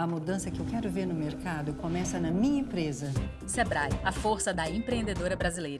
A mudança que eu quero ver no mercado começa na minha empresa. Sebrae, a força da empreendedora brasileira.